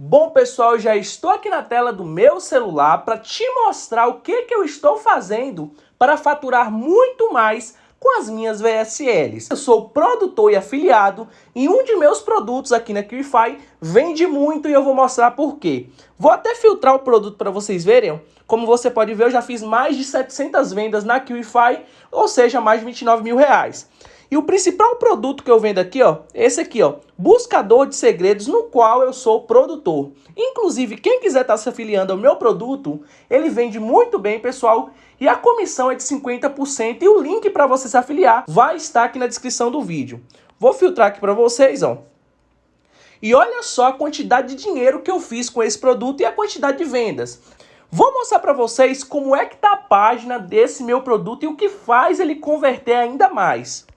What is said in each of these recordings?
Bom pessoal, já estou aqui na tela do meu celular para te mostrar o que, que eu estou fazendo para faturar muito mais com as minhas VSLs. Eu sou produtor e afiliado e um de meus produtos aqui na QIFI vende muito e eu vou mostrar por quê. Vou até filtrar o produto para vocês verem. Como você pode ver, eu já fiz mais de 700 vendas na QIFI, ou seja, mais de 29 mil reais. E o principal produto que eu vendo aqui, ó, esse aqui, ó, buscador de segredos, no qual eu sou produtor. Inclusive, quem quiser estar tá se afiliando ao meu produto, ele vende muito bem, pessoal, e a comissão é de 50% e o link para você se afiliar vai estar aqui na descrição do vídeo. Vou filtrar aqui para vocês, ó. E olha só a quantidade de dinheiro que eu fiz com esse produto e a quantidade de vendas. Vou mostrar para vocês como é que tá a página desse meu produto e o que faz ele converter ainda mais.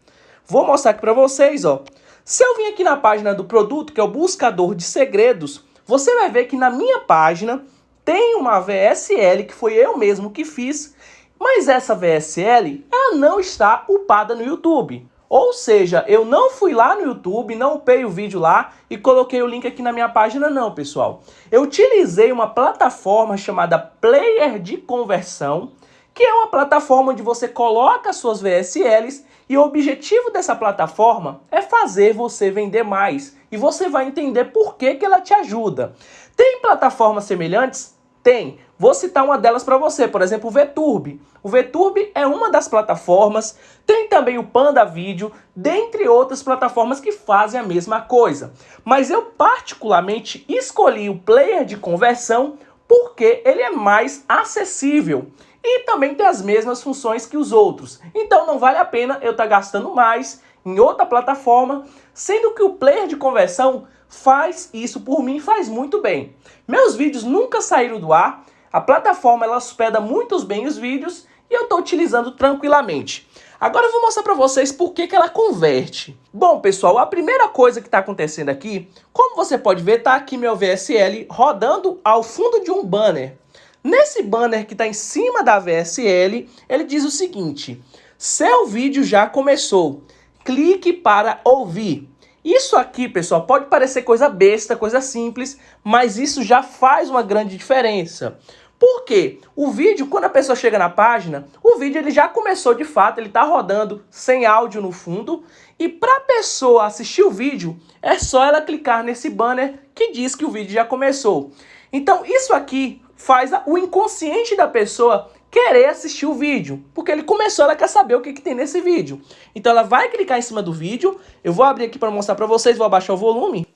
Vou mostrar aqui para vocês, ó. Se eu vim aqui na página do produto, que é o buscador de segredos, você vai ver que na minha página tem uma VSL que foi eu mesmo que fiz, mas essa VSL ela não está upada no YouTube. Ou seja, eu não fui lá no YouTube, não upei o vídeo lá e coloquei o link aqui na minha página não, pessoal. Eu utilizei uma plataforma chamada Player de Conversão, que é uma plataforma onde você coloca suas VSLs e o objetivo dessa plataforma é fazer você vender mais. E você vai entender por que, que ela te ajuda. Tem plataformas semelhantes? Tem. Vou citar uma delas para você, por exemplo, o VTurb. O VTurb é uma das plataformas, tem também o Panda Video, dentre outras plataformas que fazem a mesma coisa. Mas eu particularmente escolhi o player de conversão porque ele é mais acessível e também tem as mesmas funções que os outros. Então não vale a pena eu estar tá gastando mais em outra plataforma, sendo que o player de conversão faz isso por mim faz muito bem. Meus vídeos nunca saíram do ar, a plataforma ela hospeda muito bem os vídeos e eu estou utilizando tranquilamente. Agora eu vou mostrar para vocês por que, que ela converte. Bom, pessoal, a primeira coisa que está acontecendo aqui, como você pode ver, está aqui meu VSL rodando ao fundo de um banner. Nesse banner que está em cima da VSL, ele diz o seguinte, seu vídeo já começou, clique para ouvir. Isso aqui, pessoal, pode parecer coisa besta, coisa simples, mas isso já faz uma grande diferença. Por quê? O vídeo, quando a pessoa chega na página, o vídeo ele já começou de fato, ele está rodando sem áudio no fundo, e para a pessoa assistir o vídeo, é só ela clicar nesse banner que diz que o vídeo já começou. Então isso aqui faz o inconsciente da pessoa querer assistir o vídeo, porque ele começou, ela quer saber o que, que tem nesse vídeo. Então ela vai clicar em cima do vídeo, eu vou abrir aqui para mostrar para vocês, vou abaixar o volume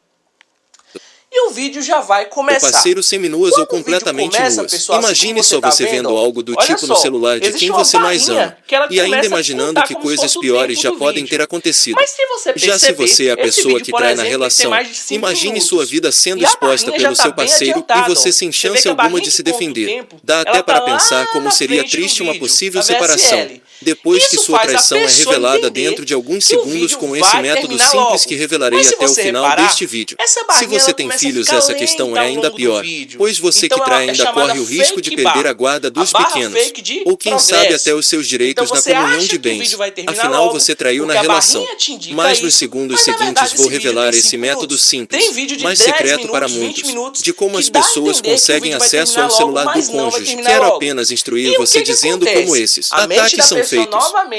o vídeo já vai começar. O parceiro seminuas ou completamente começa, nuas. Pessoal, assim Imagine assim só você tá vendo, algo do tipo só, no celular de quem você mais ama. E ainda imaginando que coisas piores já podem ter acontecido. Mas se você perceber, já se você é a pessoa vídeo, que trai exemplo, na relação, imagine minutos. sua vida sendo exposta pelo seu tá parceiro e você sem chance alguma de se defender. Dá até para tá pensar como seria triste uma possível separação. Depois que sua traição é revelada dentro de alguns segundos com esse método simples que revelarei até o final deste vídeo. Se você tem filhos, essa questão é ainda pior, pois você então, que trai ainda corre o risco de perder a guarda dos pequenos, ou quem progresso. sabe até os seus direitos então, na comunhão de bens. Afinal, você traiu na relação. Mas nos segundos seguintes vou revelar esse método simples, mais secreto para muitos, de como as pessoas conseguem acesso ao celular do cônjuge. Quero apenas instruir você dizendo como esses ataques são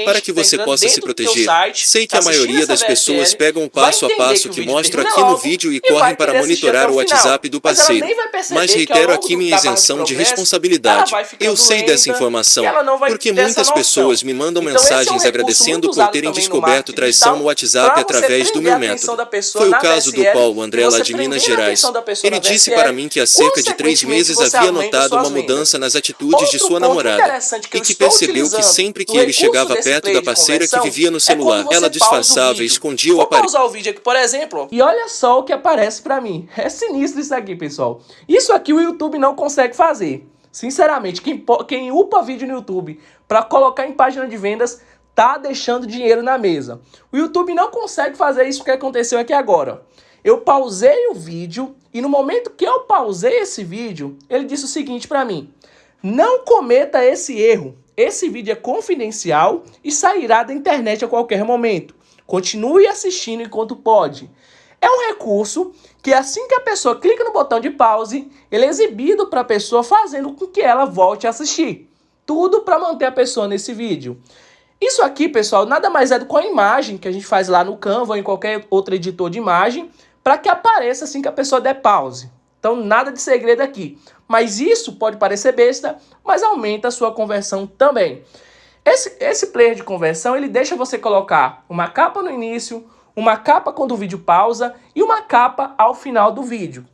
para que você possa se proteger. Sei que a maioria das pessoas pegam o passo a passo que mostro aqui no vídeo e correm para monitorar o WhatsApp do parceiro. Mas reitero aqui minha isenção de responsabilidade. Eu sei dessa informação, porque muitas pessoas me mandam então, mensagens é um agradecendo por terem descoberto traição no WhatsApp através do meu método. Foi o caso do Paulo André lá de Minas Gerais. Ele disse para mim que há cerca de três meses havia notado uma mudança nas atitudes de sua namorada e que percebeu que sempre que ele chegava perto da parceira que vivia no é celular, ela disfarçava e escondia o aparelho. Vou pausar o vídeo aqui, por exemplo, e olha só o que aparece para mim. É sinistro isso aqui, pessoal. Isso aqui o YouTube não consegue fazer. Sinceramente, quem, quem upa vídeo no YouTube para colocar em página de vendas tá deixando dinheiro na mesa. O YouTube não consegue fazer isso que aconteceu aqui agora. Eu pausei o vídeo e no momento que eu pausei esse vídeo, ele disse o seguinte para mim: Não cometa esse erro. Esse vídeo é confidencial e sairá da internet a qualquer momento. Continue assistindo enquanto pode. É um recurso que assim que a pessoa clica no botão de pause, ele é exibido para a pessoa fazendo com que ela volte a assistir. Tudo para manter a pessoa nesse vídeo. Isso aqui, pessoal, nada mais é do que a imagem que a gente faz lá no Canva ou em qualquer outro editor de imagem para que apareça assim que a pessoa der pause. Então, nada de segredo aqui. Mas isso pode parecer besta, mas aumenta a sua conversão também. Esse, esse player de conversão, ele deixa você colocar uma capa no início, uma capa quando o vídeo pausa e uma capa ao final do vídeo.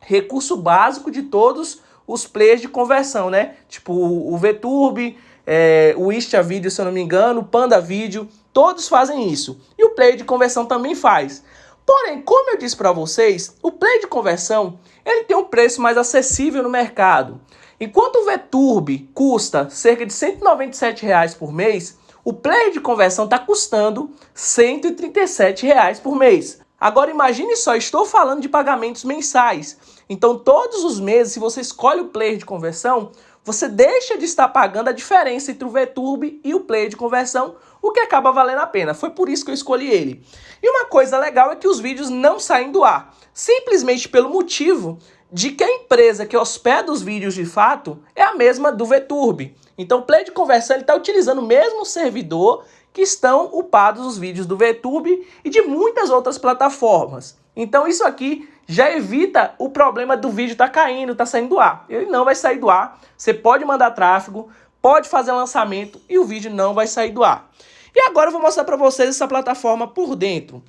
Recurso básico de todos os players de conversão, né? Tipo o VTurb, é, o Istia Video, se eu não me engano, o Panda Video, todos fazem isso. E o player de conversão também faz. Porém, como eu disse para vocês, o player de conversão ele tem um preço mais acessível no mercado. Enquanto o VTurb custa cerca de 197 reais por mês, o player de conversão está custando 137 reais por mês. Agora imagine só, estou falando de pagamentos mensais. Então todos os meses, se você escolhe o player de conversão, você deixa de estar pagando a diferença entre o VTurb e o player de conversão, o que acaba valendo a pena. Foi por isso que eu escolhi ele. E uma coisa legal é que os vídeos não saem do ar, simplesmente pelo motivo de que a empresa que hospeda os vídeos de fato é a mesma do VTurb. Então o player de conversão está utilizando o mesmo servidor que estão upados os vídeos do VTube e de muitas outras plataformas. Então isso aqui já evita o problema do vídeo estar tá caindo, tá saindo do ar. Ele não vai sair do ar, você pode mandar tráfego, pode fazer lançamento e o vídeo não vai sair do ar. E agora eu vou mostrar para vocês essa plataforma por dentro.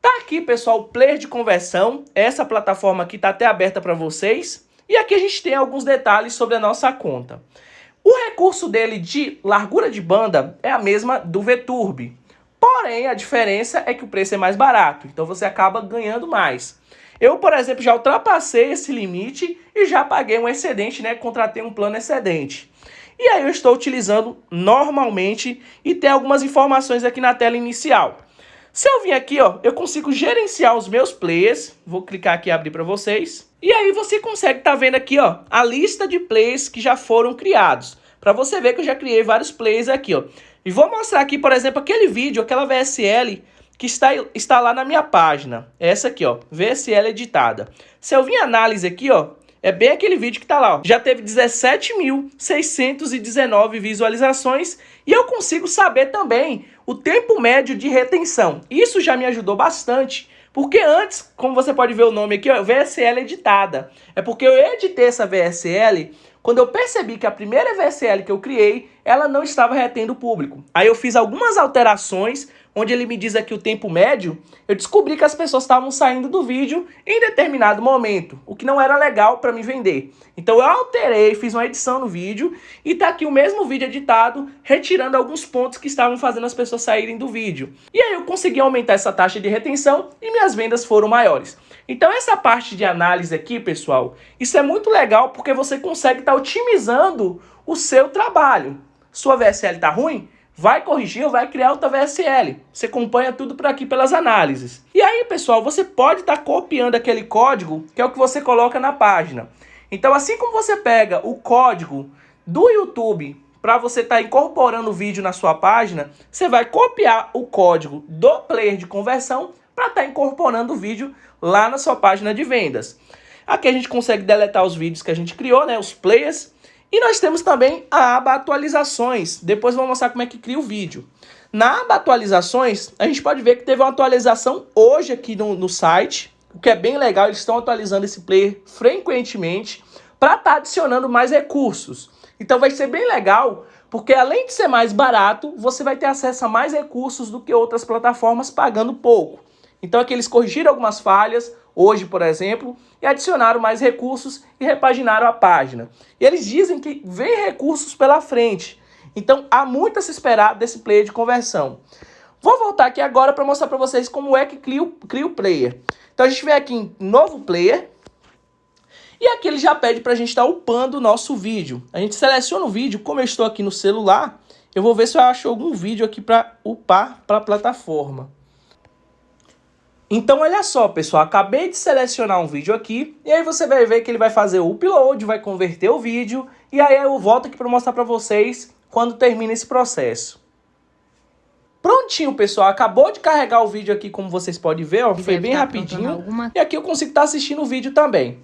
Tá aqui, pessoal, o player de conversão. Essa plataforma aqui tá até aberta para vocês. E aqui a gente tem alguns detalhes sobre a nossa conta. O recurso dele de largura de banda é a mesma do VTurb. Porém, a diferença é que o preço é mais barato, então você acaba ganhando mais. Eu, por exemplo, já ultrapassei esse limite e já paguei um excedente, né? Contratei um plano excedente. E aí eu estou utilizando normalmente e tem algumas informações aqui na tela inicial. Se eu vir aqui, ó, eu consigo gerenciar os meus players. Vou clicar aqui e abrir para vocês. E aí você consegue estar tá vendo aqui, ó, a lista de plays que já foram criados. Para você ver que eu já criei vários plays aqui, ó. E vou mostrar aqui, por exemplo, aquele vídeo, aquela VSL que está, está lá na minha página. Essa aqui, ó, VSL editada. Se eu vir análise aqui, ó, é bem aquele vídeo que está lá, ó. Já teve 17.619 visualizações e eu consigo saber também o tempo médio de retenção. Isso já me ajudou bastante porque antes, como você pode ver o nome aqui, ó, VSL editada. É porque eu editei essa VSL quando eu percebi que a primeira VSL que eu criei, ela não estava retendo o público. Aí eu fiz algumas alterações onde ele me diz aqui o tempo médio, eu descobri que as pessoas estavam saindo do vídeo em determinado momento, o que não era legal para me vender. Então eu alterei, fiz uma edição no vídeo e tá aqui o mesmo vídeo editado, retirando alguns pontos que estavam fazendo as pessoas saírem do vídeo. E aí eu consegui aumentar essa taxa de retenção e minhas vendas foram maiores. Então essa parte de análise aqui, pessoal, isso é muito legal porque você consegue estar tá otimizando o seu trabalho. Sua VSL está ruim? Vai corrigir ou vai criar outra VSL. Você acompanha tudo por aqui pelas análises. E aí, pessoal, você pode estar tá copiando aquele código, que é o que você coloca na página. Então, assim como você pega o código do YouTube para você estar tá incorporando o vídeo na sua página, você vai copiar o código do player de conversão para estar tá incorporando o vídeo lá na sua página de vendas. Aqui a gente consegue deletar os vídeos que a gente criou, né, os players, e nós temos também a aba atualizações. Depois vou mostrar como é que cria o vídeo. Na aba atualizações, a gente pode ver que teve uma atualização hoje aqui no, no site, o que é bem legal, eles estão atualizando esse player frequentemente para estar tá adicionando mais recursos. Então vai ser bem legal, porque além de ser mais barato, você vai ter acesso a mais recursos do que outras plataformas pagando pouco. Então aqui eles corrigiram algumas falhas, hoje, por exemplo, e adicionaram mais recursos e repaginaram a página. E eles dizem que vem recursos pela frente. Então há muito a se esperar desse player de conversão. Vou voltar aqui agora para mostrar para vocês como é que cria o, cria o player. Então a gente vem aqui em novo player. E aqui ele já pede para a gente estar tá upando o nosso vídeo. A gente seleciona o vídeo, como eu estou aqui no celular, eu vou ver se eu acho algum vídeo aqui para upar para a plataforma. Então olha só, pessoal, acabei de selecionar um vídeo aqui, e aí você vai ver que ele vai fazer o upload, vai converter o vídeo, e aí eu volto aqui para mostrar para vocês quando termina esse processo. Prontinho, pessoal. Acabou de carregar o vídeo aqui, como vocês podem ver, ó. Foi bem rapidinho. E aqui eu consigo estar tá assistindo o vídeo também.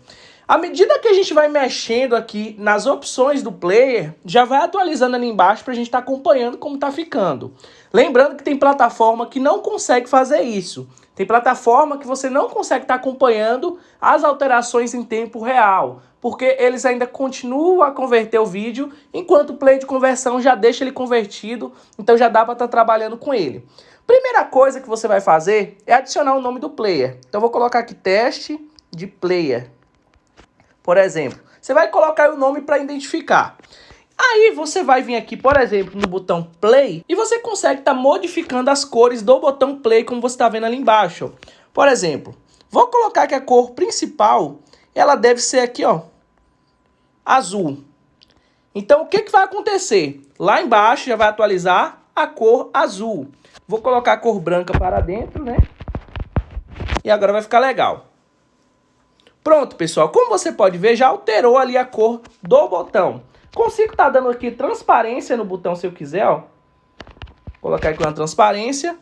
À medida que a gente vai mexendo aqui nas opções do player, já vai atualizando ali embaixo para a gente estar tá acompanhando como está ficando. Lembrando que tem plataforma que não consegue fazer isso. Tem plataforma que você não consegue estar tá acompanhando as alterações em tempo real, porque eles ainda continuam a converter o vídeo, enquanto o play de conversão já deixa ele convertido, então já dá para estar tá trabalhando com ele. Primeira coisa que você vai fazer é adicionar o nome do player. Então vou colocar aqui teste de player. Por exemplo, você vai colocar o nome para identificar. Aí você vai vir aqui, por exemplo, no botão Play e você consegue estar tá modificando as cores do botão Play, como você está vendo ali embaixo. Por exemplo, vou colocar que a cor principal, ela deve ser aqui, ó, azul. Então, o que, que vai acontecer? Lá embaixo já vai atualizar a cor azul. Vou colocar a cor branca para dentro, né? E agora vai ficar legal. Pronto, pessoal. Como você pode ver, já alterou ali a cor do botão. Consigo estar tá dando aqui transparência no botão se eu quiser, ó. Colocar aqui uma transparência.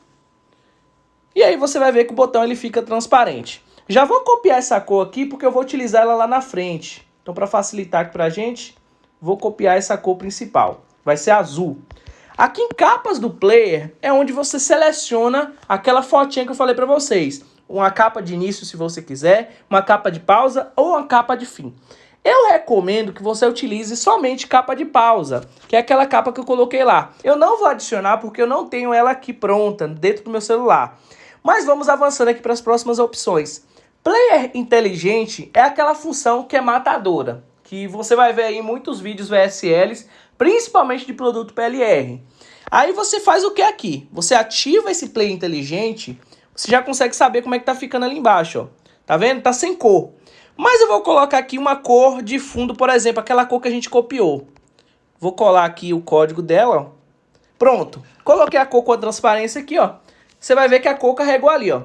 E aí você vai ver que o botão ele fica transparente. Já vou copiar essa cor aqui porque eu vou utilizar ela lá na frente. Então para facilitar aqui pra gente, vou copiar essa cor principal. Vai ser azul. Aqui em capas do player é onde você seleciona aquela fotinha que eu falei para vocês uma capa de início se você quiser, uma capa de pausa ou uma capa de fim. Eu recomendo que você utilize somente capa de pausa, que é aquela capa que eu coloquei lá. Eu não vou adicionar porque eu não tenho ela aqui pronta dentro do meu celular. Mas vamos avançando aqui para as próximas opções. Player inteligente é aquela função que é matadora, que você vai ver aí em muitos vídeos VSLs, principalmente de produto PLR. Aí você faz o que aqui? Você ativa esse player inteligente você já consegue saber como é que tá ficando ali embaixo, ó. Tá vendo? Tá sem cor. Mas eu vou colocar aqui uma cor de fundo, por exemplo, aquela cor que a gente copiou. Vou colar aqui o código dela, ó. Pronto. Coloquei a cor com a transparência aqui, ó. Você vai ver que a cor carregou ali, ó.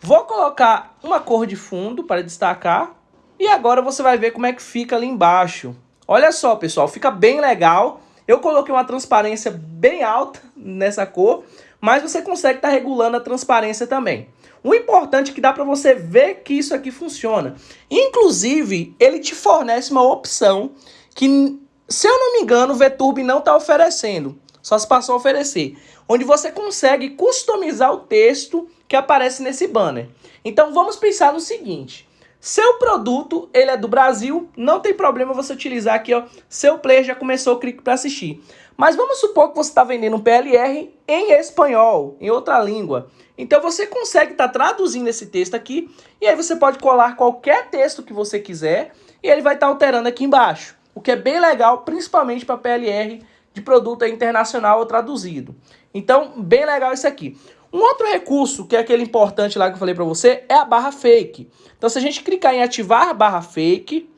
Vou colocar uma cor de fundo para destacar. E agora você vai ver como é que fica ali embaixo. Olha só, pessoal, fica bem legal. Eu coloquei uma transparência bem alta nessa cor mas você consegue estar tá regulando a transparência também. O importante é que dá para você ver que isso aqui funciona. Inclusive, ele te fornece uma opção que, se eu não me engano, o VTurb não está oferecendo. Só se passou a oferecer. Onde você consegue customizar o texto que aparece nesse banner. Então, vamos pensar no seguinte. Seu produto, ele é do Brasil, não tem problema você utilizar aqui, ó. Seu player já começou o clique para assistir. Mas vamos supor que você está vendendo um PLR em espanhol, em outra língua. Então você consegue estar tá traduzindo esse texto aqui e aí você pode colar qualquer texto que você quiser e ele vai estar tá alterando aqui embaixo. O que é bem legal, principalmente para PLR de produto internacional ou traduzido. Então, bem legal isso aqui. Um outro recurso, que é aquele importante lá que eu falei para você, é a barra fake. Então, se a gente clicar em ativar a barra fake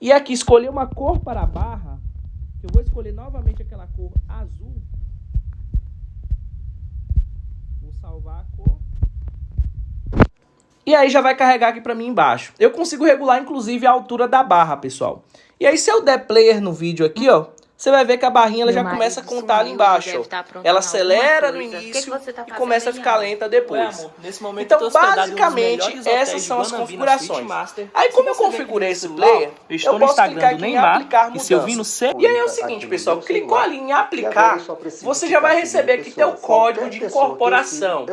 e aqui escolher uma cor para a barra, eu vou escolher novamente aquela cor azul. Vou salvar a cor. E aí já vai carregar aqui para mim embaixo. Eu consigo regular, inclusive, a altura da barra, pessoal. E aí, se eu der player no vídeo aqui, ó, você vai ver que a barrinha ela já começa a contar ali embaixo. Tá ela acelera no início que que tá e começa a ficar lenta depois. Ué, amor, então, basicamente, essas são as configurações. Aí, como eu configurei esse player, eu, eu posso clicar aqui em aplicar mudança. E aí é o seguinte, pessoal, clicou ali em aplicar, você já vai receber aqui teu código de incorporação.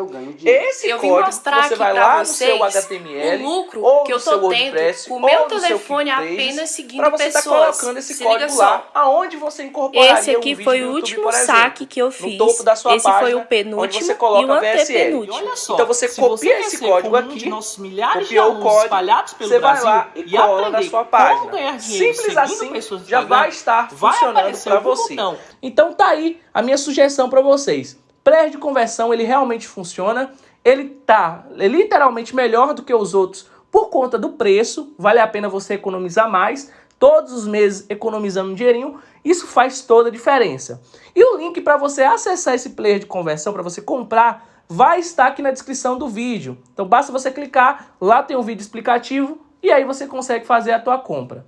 Esse código, você vai lá no seu HTML, ou no seu WordPress, ou no seu apenas seguindo pessoas. Pra você estar colocando esse código lá, aonde você você incorporaria Esse aqui um foi o último exemplo, saque que eu fiz. No topo da sua Esse página, foi o penúltimo onde você coloca e o antepenúltimo. Olha só, então você copia você esse código aqui, copiou o código, você vai lá e cola na sua página. Simples assim, já vai estar funcionando para você. Então tá aí a minha sugestão para vocês. Player de conversão, ele realmente funciona. Ele tá literalmente melhor do que os outros por conta do preço. Vale a pena você economizar mais todos os meses economizando um dinheirinho, isso faz toda a diferença. E o link para você acessar esse player de conversão, para você comprar, vai estar aqui na descrição do vídeo. Então basta você clicar, lá tem um vídeo explicativo e aí você consegue fazer a tua compra.